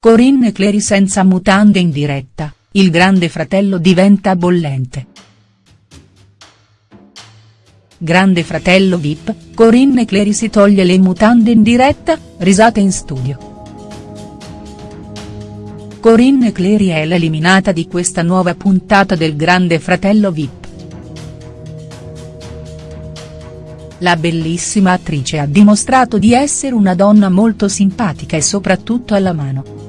Corinne Clery senza mutande in diretta, il grande fratello diventa bollente. Grande fratello Vip, Corinne Clery si toglie le mutande in diretta, risate in studio. Corinne Clery è l'eliminata di questa nuova puntata del Grande Fratello Vip. La bellissima attrice ha dimostrato di essere una donna molto simpatica e soprattutto alla mano.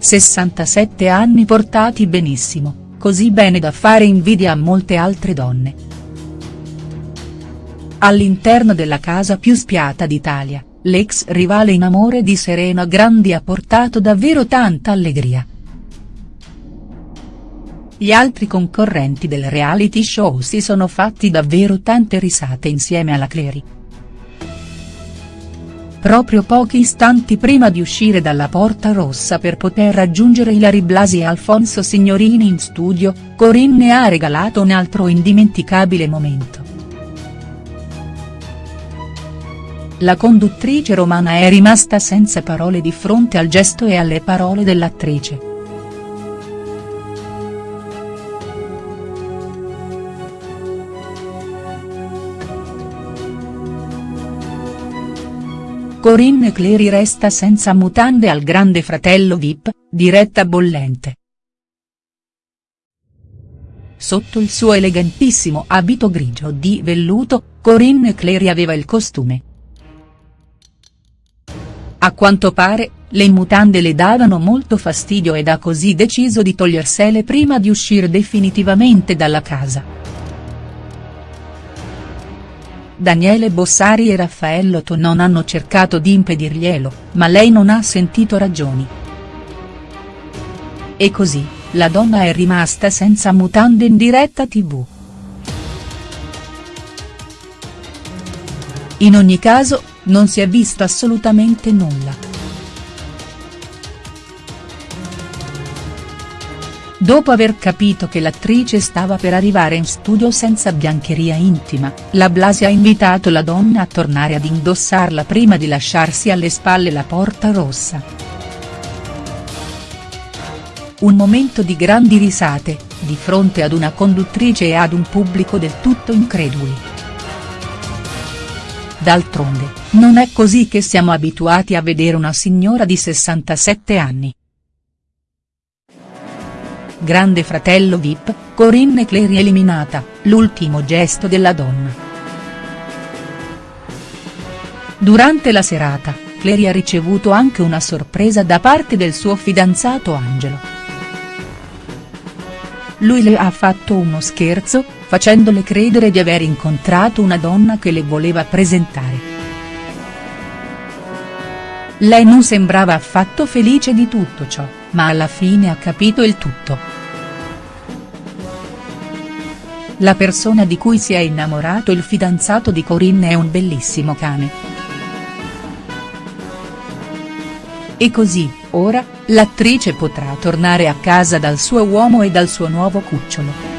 67 anni portati benissimo, così bene da fare invidia a molte altre donne. All'interno della casa più spiata d'Italia, l'ex rivale in amore di Serena Grandi ha portato davvero tanta allegria. Gli altri concorrenti del reality show si sono fatti davvero tante risate insieme alla Clery. Proprio pochi istanti prima di uscire dalla porta rossa per poter raggiungere Ilari Blasi e Alfonso Signorini in studio, Corinne ha regalato un altro indimenticabile momento. La conduttrice romana è rimasta senza parole di fronte al gesto e alle parole dell'attrice. Corinne Clery resta senza mutande al grande fratello Vip, diretta bollente. Sotto il suo elegantissimo abito grigio di velluto, Corinne Clery aveva il costume. A quanto pare, le mutande le davano molto fastidio ed ha così deciso di togliersele prima di uscire definitivamente dalla casa. Daniele Bossari e Raffaello To non hanno cercato di impedirglielo, ma lei non ha sentito ragioni. E così, la donna è rimasta senza mutande in diretta tv. In ogni caso, non si è visto assolutamente nulla. Dopo aver capito che l'attrice stava per arrivare in studio senza biancheria intima, la Blasi ha invitato la donna a tornare ad indossarla prima di lasciarsi alle spalle la porta rossa. Un momento di grandi risate, di fronte ad una conduttrice e ad un pubblico del tutto increduli. D'altronde, non è così che siamo abituati a vedere una signora di 67 anni. Grande fratello Vip, Corinne Clery eliminata, l'ultimo gesto della donna. Durante la serata, Clery ha ricevuto anche una sorpresa da parte del suo fidanzato Angelo. Lui le ha fatto uno scherzo, facendole credere di aver incontrato una donna che le voleva presentare. Lei non sembrava affatto felice di tutto ciò, ma alla fine ha capito il tutto. La persona di cui si è innamorato il fidanzato di Corinne è un bellissimo cane. E così, ora, l'attrice potrà tornare a casa dal suo uomo e dal suo nuovo cucciolo.